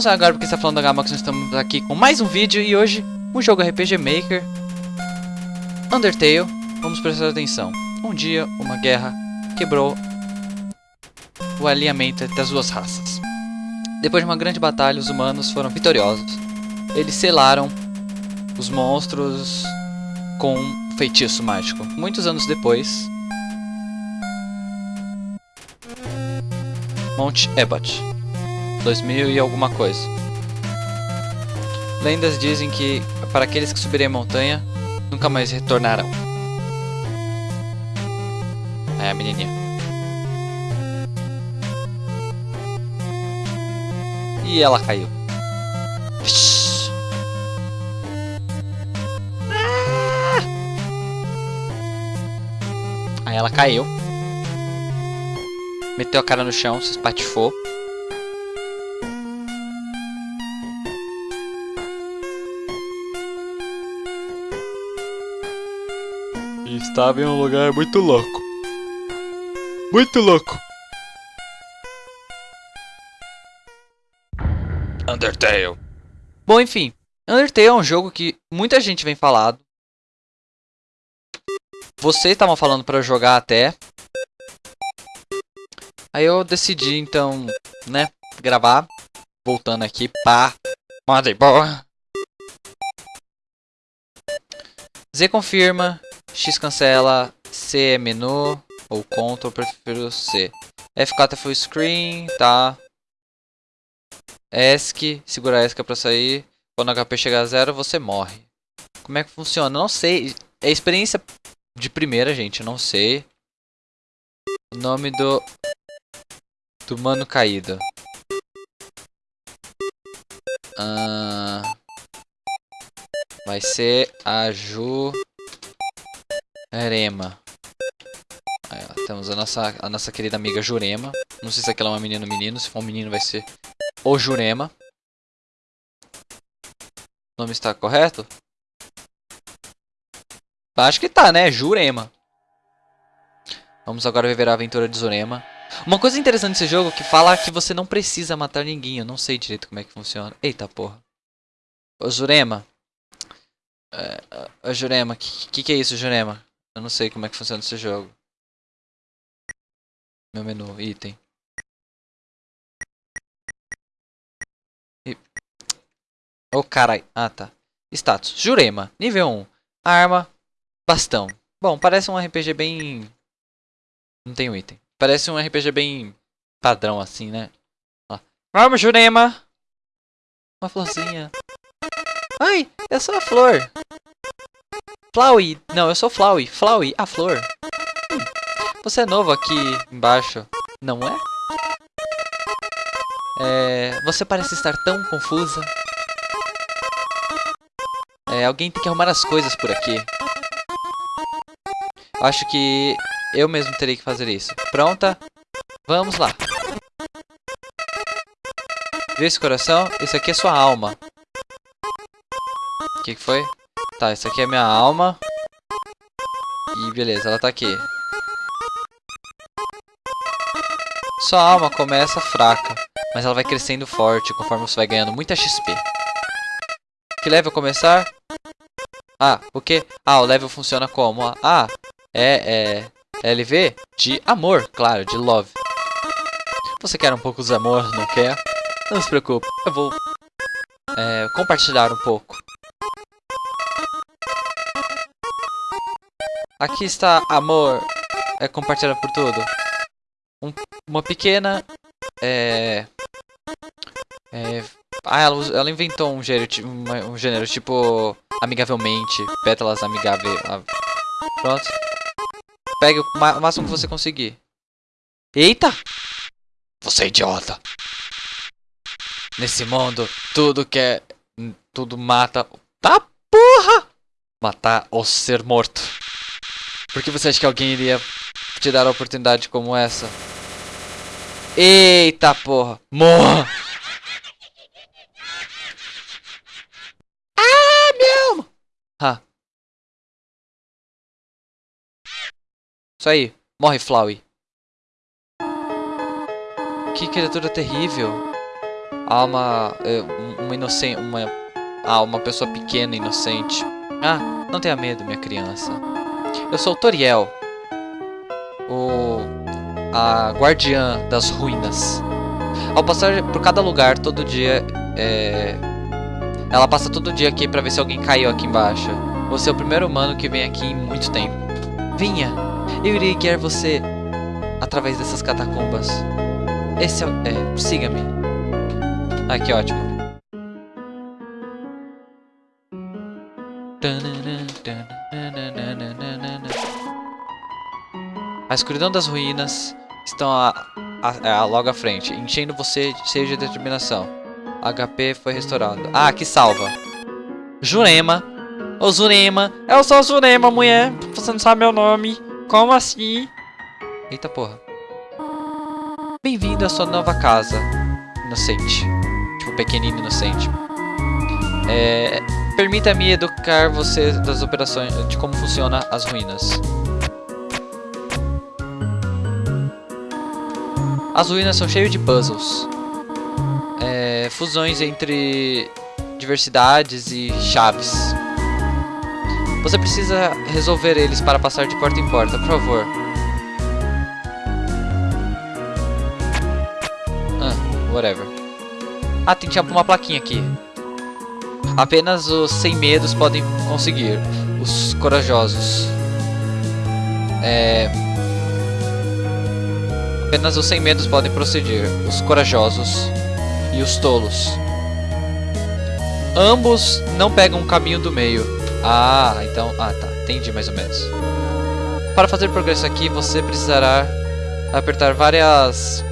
não sabe agora porque está falando da Gamax, nós estamos aqui com mais um vídeo e hoje um jogo RPG Maker Undertale. Vamos prestar atenção. Um dia, uma guerra quebrou o alinhamento entre as duas raças. Depois de uma grande batalha, os humanos foram vitoriosos. Eles selaram os monstros com um feitiço mágico. Muitos anos depois, Monte Ebot. 2000 e alguma coisa. Lendas dizem que para aqueles que subirem a montanha, nunca mais retornarão. É a menininha. E ela caiu. Aí ela caiu. Meteu a cara no chão, se espatifou. Estava em um lugar muito louco. Muito louco. Undertale. Bom, enfim. Undertale é um jogo que muita gente vem falado. Vocês estavam falando para jogar até. Aí eu decidi, então, né, gravar. Voltando aqui, pá. Motherboard. Z confirma. X cancela. C é menu. Ou Ctrl, prefiro C. F4 é full screen, tá. ESC, segura ESC pra sair. Quando o HP chegar a zero, você morre. Como é que funciona? Não sei. É experiência de primeira, gente. Não sei. O nome do... Do mano caído. Uh, vai ser a Ju... Erema. Aí, ó, temos a nossa, a nossa querida amiga Jurema. Não sei se aquela é uma menina ou menino. Se for um menino vai ser o Jurema. O nome está correto? Acho que tá, né? Jurema. Vamos agora viver a aventura de Jurema. Uma coisa interessante desse jogo é que fala que você não precisa matar ninguém. Eu não sei direito como é que funciona. Eita porra. Ô Jurema. É, ô Jurema, que, que que é isso, Jurema? Eu não sei como é que funciona esse jogo. Meu menu, item. E... Oh, carai. Ah, tá. Status. Jurema. Nível 1. Arma. Bastão. Bom, parece um RPG bem... Não tem um item. Parece um RPG bem padrão assim, né? Ó. Arma, Jurema. Uma florzinha. Ai, é só a flor. Flowey. Não, eu sou Flowey. Flowey, a flor. Você é novo aqui embaixo, não é? É... Você parece estar tão confusa. É, alguém tem que arrumar as coisas por aqui. Acho que eu mesmo terei que fazer isso. Pronta? Vamos lá. Viu esse coração? Esse aqui é sua alma. O que, que foi? Tá, essa aqui é minha alma. E beleza, ela tá aqui. Sua alma começa fraca, mas ela vai crescendo forte conforme você vai ganhando muita XP. Que level começar? Ah, o que? Ah, o level funciona como? Ah, é, é LV de amor, claro, de love. Você quer um pouco de amor, não quer? Não se preocupe, eu vou é, compartilhar um pouco. Aqui está amor, é compartilhado por tudo um, uma pequena... É, é, ah, ela, ela inventou um gênero, um gênero tipo amigavelmente, pétalas amigáveis. Pronto. Pegue o máximo que você conseguir. Eita! Você é idiota! Nesse mundo, tudo que é... Tudo mata... Tá porra! Matar ou ser morto. Por que você acha que alguém iria te dar a oportunidade como essa? Eita porra. Morra. Ah, meu. Ah. Isso aí. Morre, Flowey. Que criatura terrível. Há uma, uma inocente, uma, há uma pessoa pequena inocente. Ah, não tenha medo, minha criança. Eu sou Toriel, o a guardiã das ruínas. Ao passar por cada lugar todo dia, é... ela passa todo dia aqui para ver se alguém caiu aqui embaixo. Você é o primeiro humano que vem aqui em muito tempo. Venha, eu irei guiar você através dessas catacumbas. Esse é, é siga-me. Ah, que ótimo. A escuridão das ruínas estão a, a, a, logo à frente, enchendo você seja de determinação. HP foi restaurado. Ah, aqui salva. Jurema. Ô Jurema. Eu sou Jurema, mulher. Você não sabe meu nome. Como assim? Eita porra. Bem-vindo à sua nova casa. Inocente. Tipo, pequenino inocente. É... Permita-me educar você das operações, de como funciona as ruínas. As ruínas são cheias de puzzles. É, fusões entre diversidades e chaves. Você precisa resolver eles para passar de porta em porta, por favor. Ah, whatever. Ah, tem tinha uma plaquinha aqui. Apenas os sem medos podem conseguir. Os corajosos. É... Apenas os sem medos podem proceder, os corajosos e os tolos. Ambos não pegam o caminho do meio. Ah, então... Ah, tá. Entendi mais ou menos. Para fazer progresso aqui, você precisará apertar várias...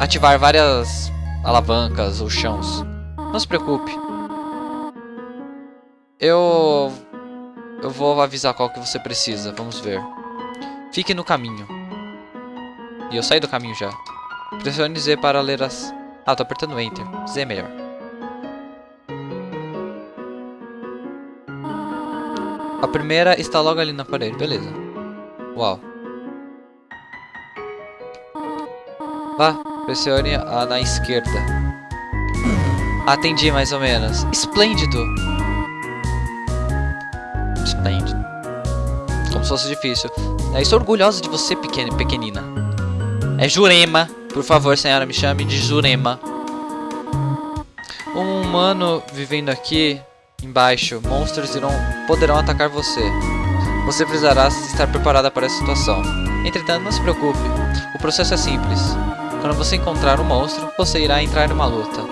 Ativar várias alavancas ou chãos. Não se preocupe. Eu... Eu vou avisar qual que você precisa. Vamos ver. Fique no caminho. E eu saí do caminho já. Pressione Z para ler as... Ah, tô apertando Enter. Z é melhor. A primeira está logo ali na parede. Beleza. Uau. Vá, pressione a na esquerda. Atendi mais ou menos. Esplêndido. Esplêndido. Como se fosse difícil. Eu estou orgulhosa de você, pequena, pequenina. É Jurema. Por favor, senhora, me chame de Jurema. Um humano vivendo aqui embaixo, monstros irão, poderão atacar você. Você precisará estar preparada para essa situação. Entretanto, não se preocupe. O processo é simples. Quando você encontrar um monstro, você irá entrar em uma luta.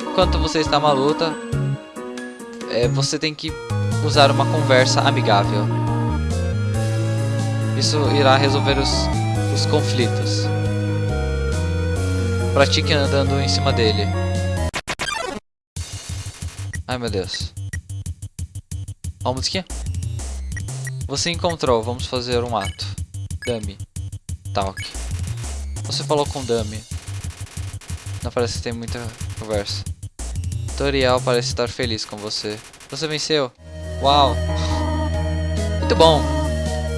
Enquanto você está numa luta, é, você tem que usar uma conversa amigável. Isso irá resolver os, os conflitos. Pratique andando em cima dele. Ai meu Deus. Ó a musiquinha. Você encontrou, vamos fazer um ato. Dummy. Talk. Você falou com Dummy. Não parece que tem muita conversa. Toriel parece estar feliz com você. Você venceu. Uau. Muito bom.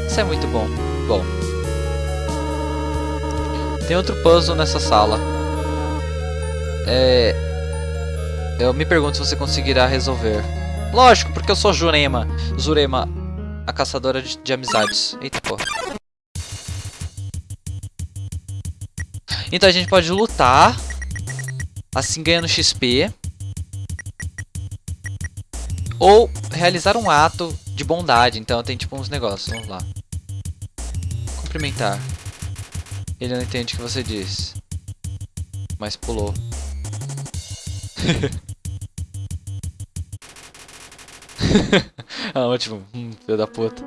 Isso é muito bom. Bom. Tem outro puzzle nessa sala. É... Eu me pergunto se você conseguirá resolver. Lógico, porque eu sou Jurema. Zurema, a caçadora de, de amizades. Eita porra. Então a gente pode lutar. Assim ganhando XP. Ou realizar um ato de bondade. Então tem tipo uns negócios. Vamos lá. Cumprimentar. Ele não entende o que você diz. Mas pulou. ah, ótimo. Hum, filho da puta.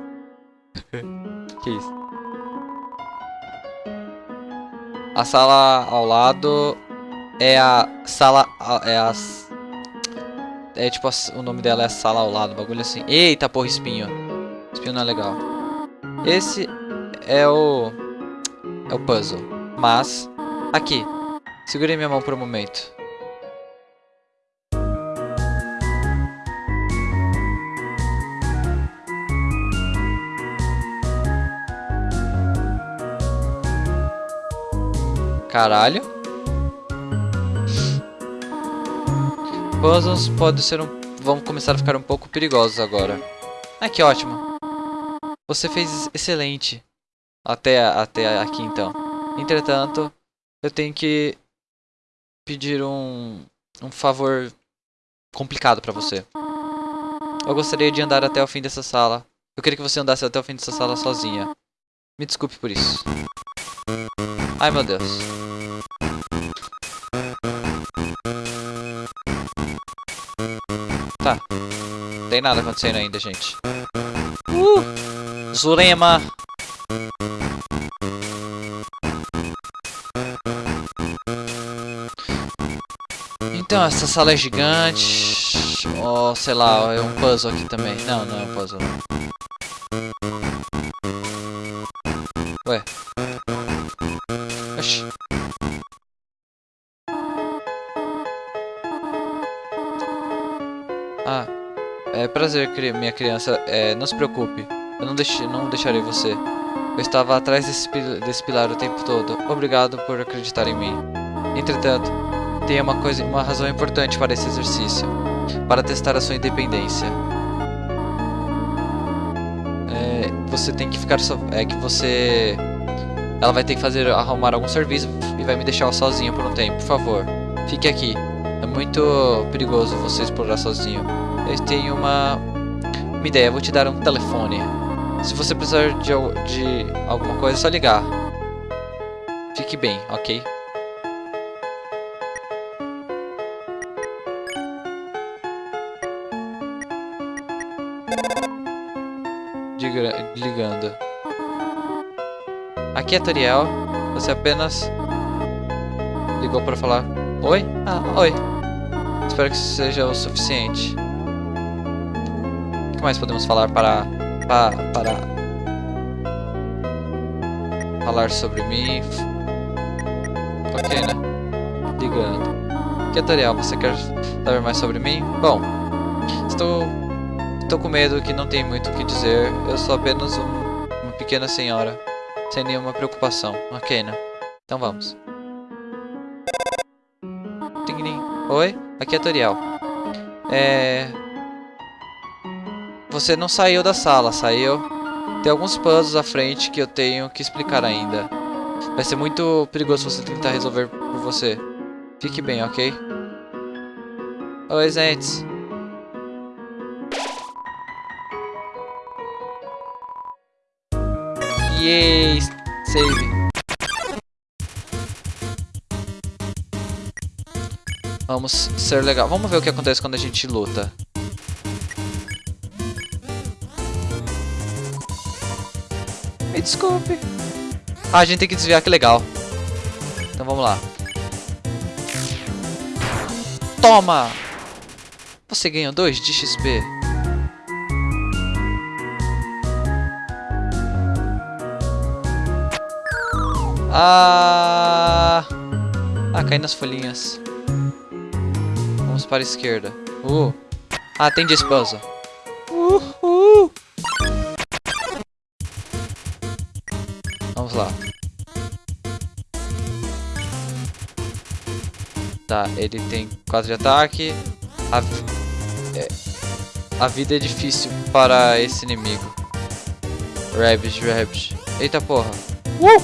que isso? A sala ao lado é a sala... É a... É tipo, o nome dela é sala ao lado, bagulho assim. Eita porra, espinho. Espinho não é legal. Esse é o... É o puzzle. Mas... Aqui. Segurei minha mão por um momento. Caralho. puzzles pode ser um, vão começar a ficar um pouco perigosos agora. Ah, que ótimo. Você fez excelente. Até, até aqui então. Entretanto, eu tenho que pedir um, um favor complicado pra você. Eu gostaria de andar até o fim dessa sala. Eu queria que você andasse até o fim dessa sala sozinha. Me desculpe por isso. Ai, meu Deus. Tá. Não tem nada acontecendo ainda, gente. Uh! Zurema! Então, essa sala é gigante. Ou, oh, sei lá, é um puzzle aqui também. Não, não é um puzzle. Minha criança. É, não se preocupe. Eu não, deixe, não deixarei você. Eu estava atrás desse, desse pilar o tempo todo. Obrigado por acreditar em mim. Entretanto, tem uma, coisa, uma razão importante para esse exercício. Para testar a sua independência. É, você tem que ficar... So, é que você... Ela vai ter que fazer arrumar algum serviço e vai me deixar sozinho por um tempo. Por favor, fique aqui. É muito perigoso você explorar sozinho. Eu tenho uma, uma ideia. Vou te dar um telefone. Se você precisar de, de alguma coisa, é só ligar. Fique bem, ok? ligando. Aqui é Toriel. Você apenas ligou para falar Oi? Ah, oi. Espero que isso seja o suficiente. Que mais podemos falar para... para... para... Falar sobre mim? Ok, né? Ligando. Que você quer saber mais sobre mim? Bom, estou... Estou com medo que não tem muito o que dizer. Eu sou apenas um, uma pequena senhora. Sem nenhuma preocupação. Ok, né? Então vamos. Oi, aqui é Toriel. É... Você não saiu da sala, saiu? Tem alguns puzzles à frente que eu tenho que explicar ainda. Vai ser muito perigoso você tentar resolver por você. Fique bem, ok? Oi, Zentes. Yay! Save. Vamos ser legal. Vamos ver o que acontece quando a gente luta. Desculpe. Ah, a gente tem que desviar, que legal. Então vamos lá. Toma! Você ganhou 2 de XP. Ah... Ah, cai nas folhinhas. Vamos para a esquerda. Uh. Ah, tem de esposa. Uh, uh. Tá, ele tem 4 de ataque. A, é, a vida é difícil para esse inimigo. Rabbish, Rabbish. Eita porra. Uh!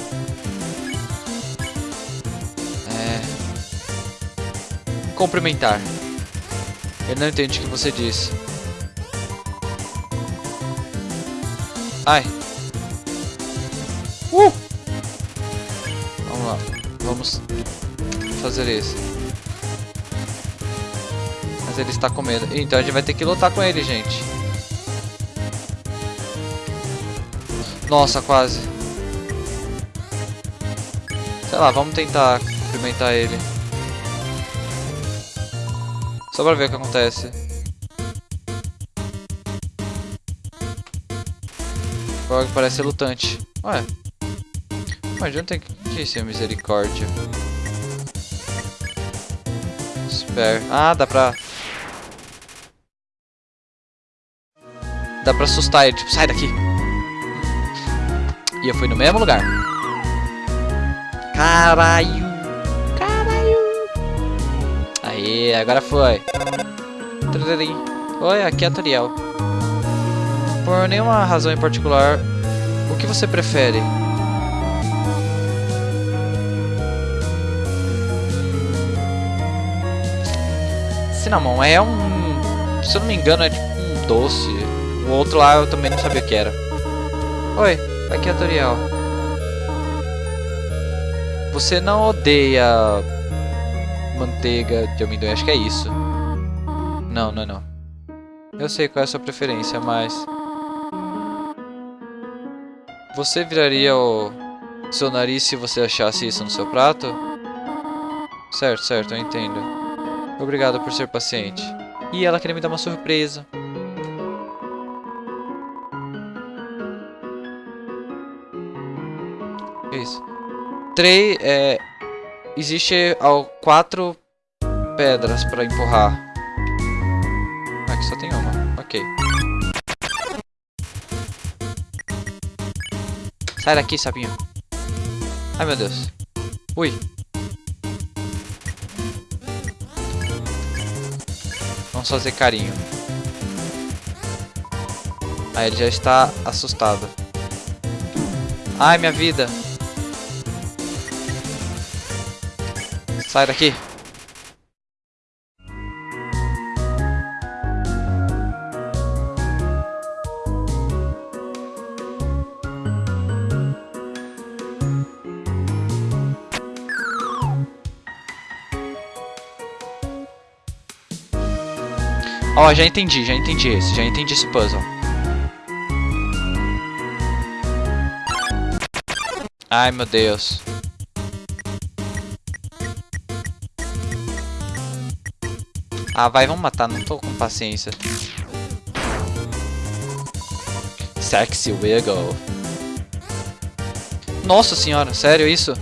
É... Cumprimentar. Ele não entende o que você disse. Ai. Uh! Vamos lá. Vamos fazer isso. Ele está com medo. Então a gente vai ter que lutar com ele, gente. Nossa, quase. Sei lá, vamos tentar cumprimentar ele. Só pra ver o que acontece. Frog parece lutante. Ué. Mas não tem que ser misericórdia. Spare. Ah, dá pra... Dá pra assustar ele. Tipo, sai daqui. E eu fui no mesmo lugar. Caralho. Aí, agora foi. Oi, aqui é a Toriel. Por nenhuma razão em particular, o que você prefere? Cinnamon é um... Se eu não me engano, é tipo um doce. O outro lá eu também não sabia o que era. Oi, aqui é a Toriel. Você não odeia manteiga de amendoim? Acho que é isso. Não, não, não. Eu sei qual é a sua preferência, mas... Você viraria o seu nariz se você achasse isso no seu prato? Certo, certo, eu entendo. Obrigado por ser paciente. E ela queria me dar uma surpresa. Isso. Três, é... Existe ao, quatro pedras pra empurrar. Ah, aqui só tem uma. Ok. Sai daqui, sapinho. Ai, meu Deus. Ui. Vamos fazer carinho. Aí ele já está assustado. Ai, minha vida. Sai daqui. Ó, oh, já entendi, já entendi esse, já entendi esse puzzle. Ai, meu Deus. Ah, vai, vamos matar, não tô com paciência. Sexy Wiggle. Nossa senhora, sério isso?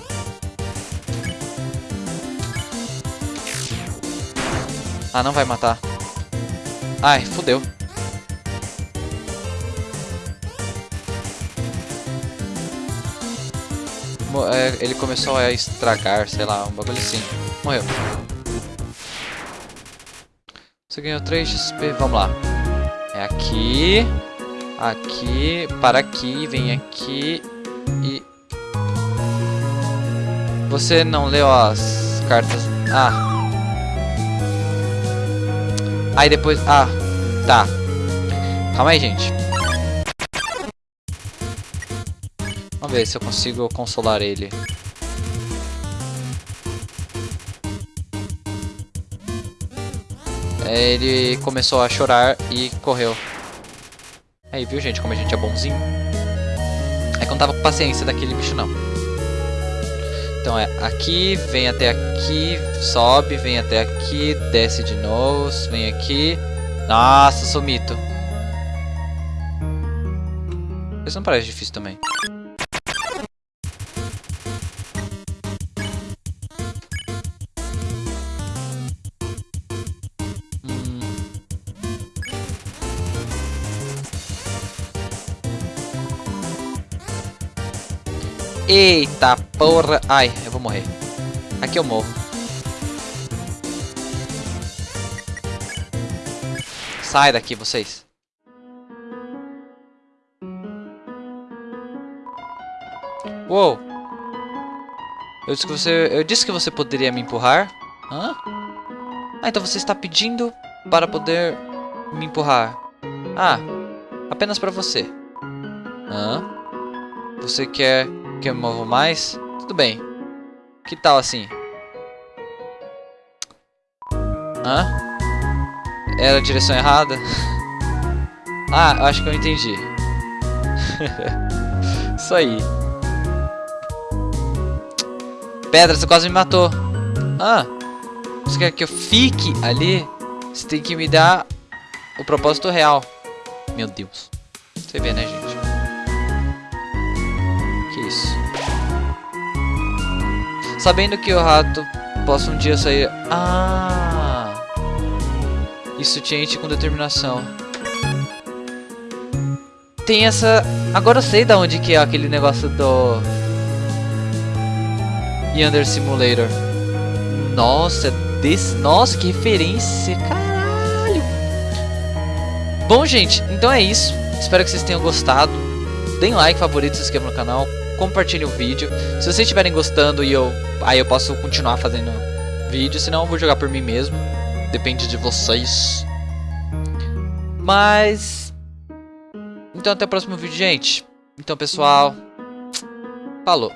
Ah, não vai matar. Ai, fodeu. É, ele começou a estragar, sei lá, um bagulho assim. Morreu. Você ganhou 3 XP. Vamos lá. É aqui. Aqui. Para aqui. Vem aqui. E... Você não leu as cartas... Ah. Aí depois... Ah. Tá. Calma aí, gente. Vamos ver se eu consigo consolar ele. Ele começou a chorar e correu. Aí, viu, gente, como a gente é bonzinho? É que eu não tava com paciência daquele bicho, não. Então é aqui, vem até aqui, sobe, vem até aqui, desce de novo, vem aqui. Nossa, sou mito. Isso não parece difícil também. Eita porra. Ai, eu vou morrer. Aqui eu morro. Sai daqui, vocês. Uou. Eu disse que você, eu disse que você poderia me empurrar. Hã? Ah, então você está pedindo para poder me empurrar. Ah, apenas para você. Hã? Você quer que eu me movo mais? Tudo bem. Que tal assim? Hã? Era a direção errada? ah, acho que eu entendi. Isso aí. Pedra, você quase me matou. Ah, você quer que eu fique ali? Você tem que me dar o propósito real. Meu Deus. Você vê, né, gente? Sabendo que o rato possa um dia sair... Ah! Isso te enche com determinação. Tem essa... Agora eu sei da onde que é aquele negócio do... Yonder Simulator. Nossa, desse... Nossa, que referência. Caralho. Bom, gente, então é isso. Espero que vocês tenham gostado. Deem like, favorito, se inscrevam no canal. Compartilhem o vídeo. Se vocês estiverem gostando e eu... Aí eu posso continuar fazendo vídeo. Senão eu vou jogar por mim mesmo. Depende de vocês. Mas... Então até o próximo vídeo, gente. Então, pessoal... Falou.